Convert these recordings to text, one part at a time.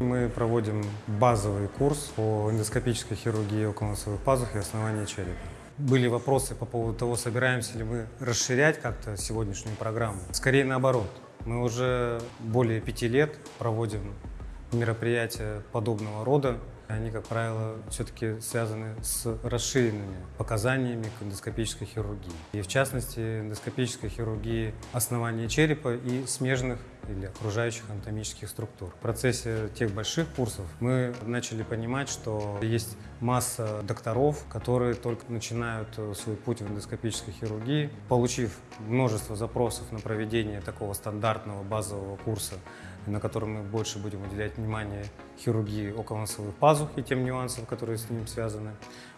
Мы проводим базовый курс по эндоскопической хирургии околоносовых пазух и основания черепа. Были вопросы по поводу того, собираемся ли мы расширять как-то сегодняшнюю программу. Скорее наоборот. Мы уже более пяти лет проводим мероприятия подобного рода. Они, как правило, все-таки связаны с расширенными показаниями к эндоскопической хирургии. И в частности, эндоскопической хирургии основания черепа и смежных или окружающих анатомических структур. В процессе тех больших курсов мы начали понимать, что есть масса докторов, которые только начинают свой путь в эндоскопической хирургии. Получив множество запросов на проведение такого стандартного базового курса, на котором мы больше будем уделять внимание хирургии околоносовых пазух и тем нюансам, которые с ним связаны,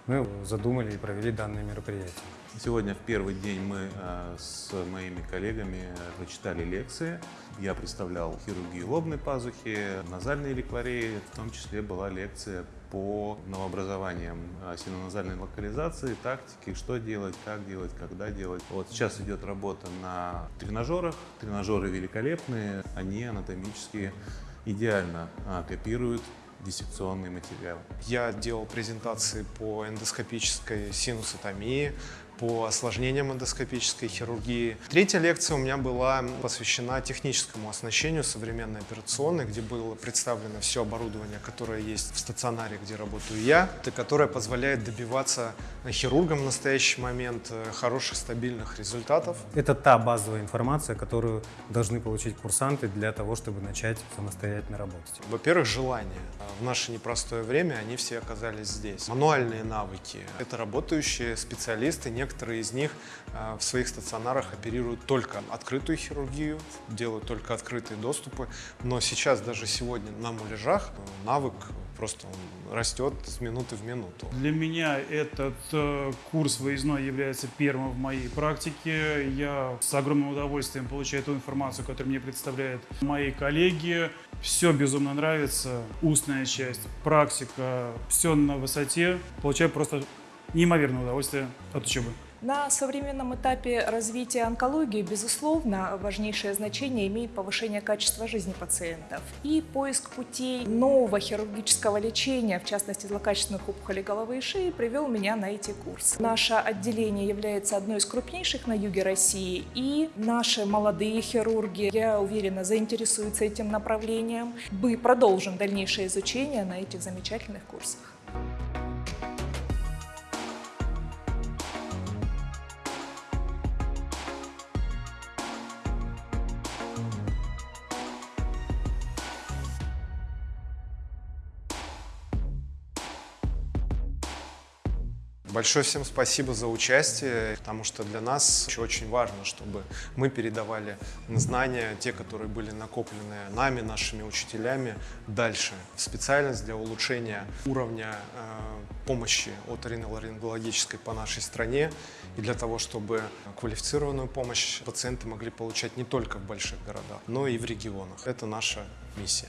мы задумали и провели данное мероприятие. Сегодня в первый день мы э, с моими коллегами прочитали лекции. Я представлял хирургию лобной пазухи, назальные ликварии, в том числе была лекция по новообразованиям э, синоназальной локализации, тактики, что делать, как делать, когда делать. Вот сейчас идет работа на тренажерах. Тренажеры великолепные, они анатомически идеально э, копируют диссекционный материал. Я делал презентации по эндоскопической синусотомии, по осложнениям эндоскопической хирургии. Третья лекция у меня была посвящена техническому оснащению современной операционной, где было представлено все оборудование, которое есть в стационаре, где работаю я, и которое позволяет добиваться хирургам в настоящий момент э, хороших стабильных результатов. Это та базовая информация, которую должны получить курсанты для того, чтобы начать самостоятельно работать. Во-первых, желание. В наше непростое время они все оказались здесь. Мануальные навыки. Это работающие специалисты, некоторые Некоторые из них э, в своих стационарах оперируют только открытую хирургию, делают только открытые доступы. Но сейчас, даже сегодня на муляжах, э, навык просто растет с минуты в минуту. Для меня этот э, курс выездной является первым в моей практике. Я с огромным удовольствием получаю ту информацию, которую мне представляют мои коллеги. Все безумно нравится. Устная часть, практика, все на высоте. Получаю просто неимоверное удовольствие от учебы. На современном этапе развития онкологии, безусловно, важнейшее значение имеет повышение качества жизни пациентов и поиск путей нового хирургического лечения, в частности злокачественных опухолей головы и шеи, привел меня на эти курсы. Наше отделение является одной из крупнейших на юге России, и наши молодые хирурги, я уверена, заинтересуются этим направлением. Мы продолжим дальнейшее изучение на этих замечательных курсах. Большое всем спасибо за участие, потому что для нас еще очень важно, чтобы мы передавали знания, те, которые были накоплены нами, нашими учителями, дальше. Специальность для улучшения уровня э, помощи от риноларингологической по нашей стране и для того, чтобы квалифицированную помощь пациенты могли получать не только в больших городах, но и в регионах. Это наша миссия.